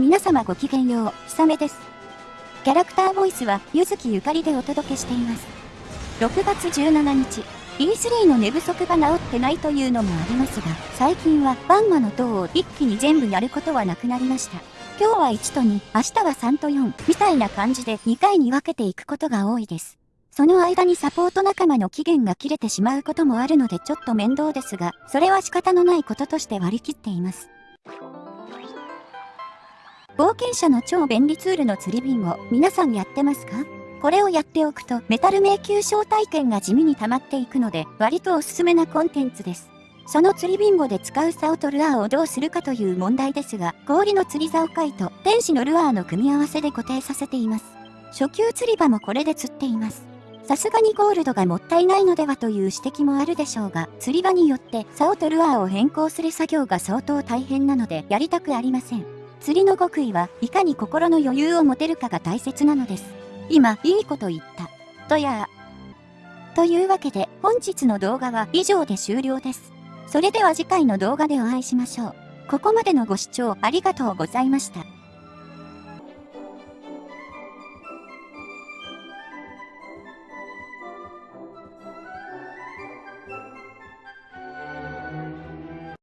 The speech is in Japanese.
皆様ごきげんよう、ひさめです。キャラクターボイスは、ゆずきゆかりでお届けしています。6月17日、E3 の寝不足が治ってないというのもありますが、最近はバンマの塔を一気に全部やることはなくなりました。今日は1と2、明日は3と4、みたいな感じで2回に分けていくことが多いです。その間にサポート仲間の期限が切れてしまうこともあるのでちょっと面倒ですが、それは仕方のないこととして割り切っています。冒険者の超便利ツールの釣りビンゴ、皆さんやってますか？これをやっておくとメタル迷宮招待券が地味に溜まっていくので割とおすすめなコンテンツです。その釣りビンゴで使う竿とルアーをどうするかという問題ですが、氷の釣り竿貝と天使のルアーの組み合わせで固定させています。初級釣り場もこれで釣っています。さすがにゴールドがもったいないのではという指摘もあるでしょうが、釣り場によって竿とルアーを変更する作業が相当大変なのでやりたくありません。釣りの極意はいかに心の余裕を持てるかが大切なのです。今、いいこと言った。とやというわけで、本日の動画は以上で終了です。それでは次回の動画でお会いしましょう。ここまでのご視聴ありがとうございました。